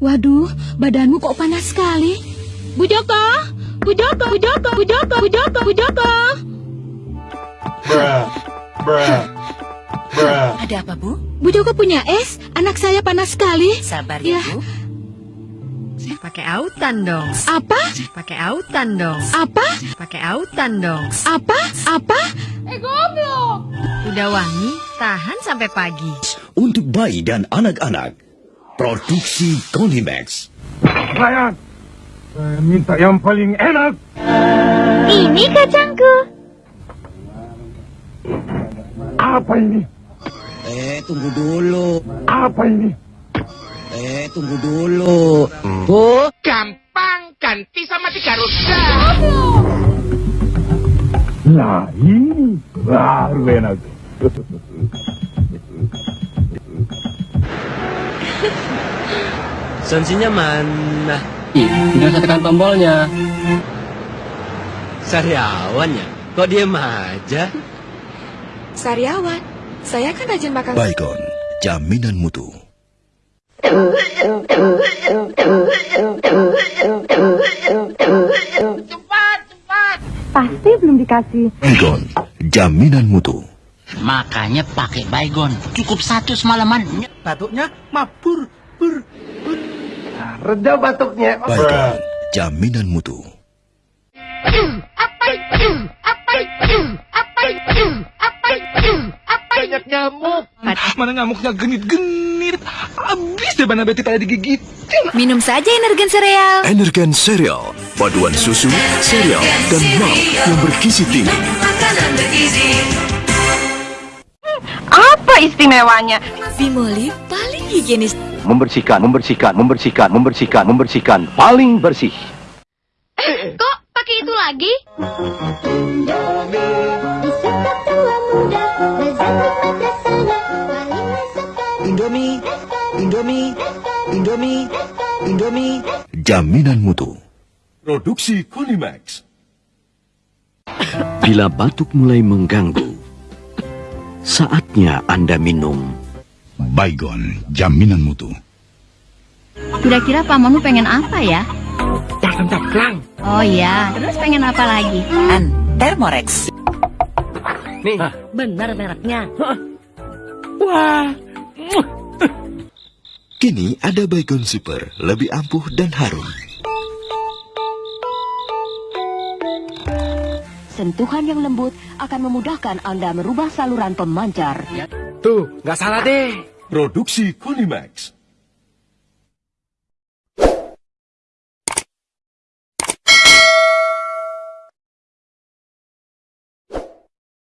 Waduh, badanmu kok panas sekali. Bu Joko, Bu Joko, Bu Joko, Bu Joko, Bu Joko, Bu Joko. Bruh. Bruh. Bruh. Ada apa, Bu? Bu Joko punya es, anak saya panas sekali. Sabar ya, Ya. Bu. Pakai autan dong. Apa? Pakai autan dong. Apa? Pakai autan dong. Apa? Apa? Udah wangi, tahan sampai pagi. Untuk bayi dan anak-anak. Produksi Konimax. Ryan. Saya minta yang paling enak. Ini kacangku. Apa ini? Eh, tunggu dulu. Apa ini? Eh, tunggu dulu. Gampang, ganti sama tiga roda. Nah, ini baru enak. Sanksinya mana? Tinggal saya tekan tombolnya. Sariawan ya? Kok diem aja? Sariawan, saya kan rajin makan. Baygon, jaminan mutu. Cepat, cepat. Pasti belum dikasih. Baygon, jaminan mutu. Makanya pakai baygon. Cukup satu semalaman. Batuknya mabur, bur, bur. Reda batuknya. Baygon, jaminan mutu. Apa itu? Apa itu? Apa itu? Apa itu? Apa banyak nyamuk? Mana ngamuknya genit-genit. Habis deh mana beti pada digigit. Minum saja energen sereal. Energen Cereal, paduan susu, sereal, dan malt yang bergizi tinggi. Apa istimewanya? Bimoli paling higienis. membersihkan, membersihkan, membersihkan, membersihkan, membersihkan, paling bersih. Kok pakai itu lagi? Indomie, Indomie, Indomie, Indomie. Jaminan mutu. Produksi Konimax. Bila batuk mulai mengganggu, saatnya Anda minum Baygon, jaminan mutu. Kira-kira pamanmu pengen apa ya? Caklang caklang. Oh iya, terus pengen apa lagi? An, Thermorex. Benar mereknya. Kini ada Baygon Super, lebih ampuh dan harum. Sentuhan yang lembut akan memudahkan Anda merubah saluran pemancar. Tuh, nggak salah deh. Produksi Konimax.